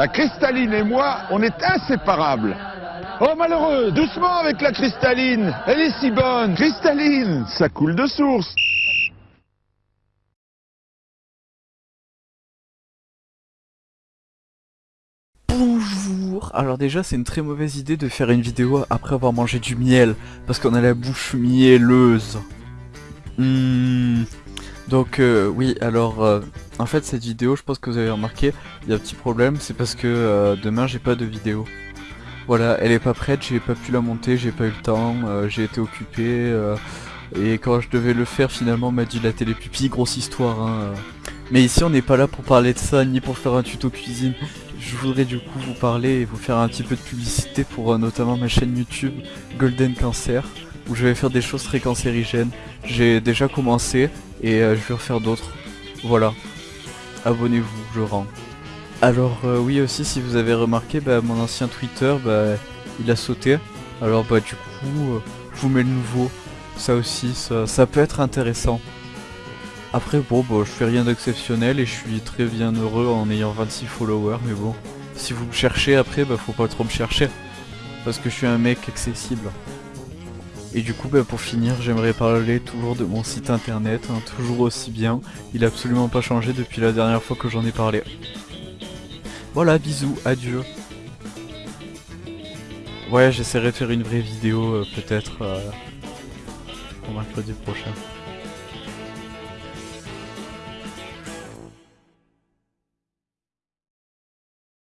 La cristalline et moi, on est inséparables. Oh malheureux, doucement avec la cristalline. Elle est si bonne. Cristalline, ça coule de source. Bonjour Alors déjà c'est une très mauvaise idée de faire une vidéo après avoir mangé du miel parce qu'on a la bouche mielleuse. Hmm. Donc euh, oui alors euh, en fait cette vidéo je pense que vous avez remarqué il y a un petit problème c'est parce que euh, demain j'ai pas de vidéo. Voilà elle est pas prête j'ai pas pu la monter j'ai pas eu le temps j'ai été occupé et quand je devais le faire finalement m'a dit la télé pupille grosse histoire hein. Mais ici on n'est pas là pour parler de ça ni pour faire un tuto cuisine je voudrais du coup vous parler et vous faire un petit peu de publicité pour notamment ma chaîne YouTube Golden Cancer où je vais faire des choses très cancérigènes. J'ai déjà commencé et euh, je vais refaire d'autres. Voilà. Abonnez-vous, je rends. Alors euh, oui aussi si vous avez remarqué, bah, mon ancien Twitter, bah, il a sauté. Alors bah du coup, je vous mets le nouveau. Ça aussi, ça, ça peut être intéressant. Après bon bah, je fais rien d'exceptionnel et je suis très bien heureux en ayant 26 followers mais bon si vous me cherchez après bah faut pas trop me chercher parce que je suis un mec accessible. Et du coup bah, pour finir j'aimerais parler toujours de mon site internet, hein, toujours aussi bien, il a absolument pas changé depuis la dernière fois que j'en ai parlé. Voilà bisous, adieu. Ouais j'essaierai de faire une vraie vidéo euh, peut-être euh, pour mercredi prochain.